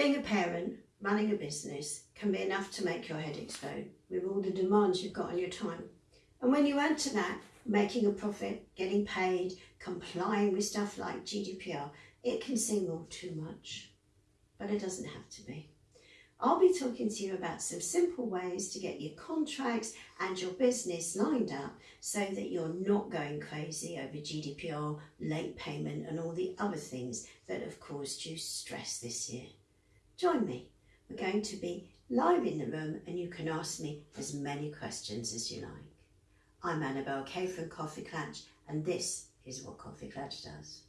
Being a parent, running a business can be enough to make your head explode with all the demands you've got on your time. And when you add to that making a profit, getting paid, complying with stuff like GDPR, it can seem all too much. But it doesn't have to be. I'll be talking to you about some simple ways to get your contracts and your business lined up so that you're not going crazy over GDPR, late payment and all the other things that have caused you stress this year. Join me. We're going to be live in the room and you can ask me as many questions as you like. I'm Annabel Kaye from KoffeeKlatch and this is what KoffeeKlatch does.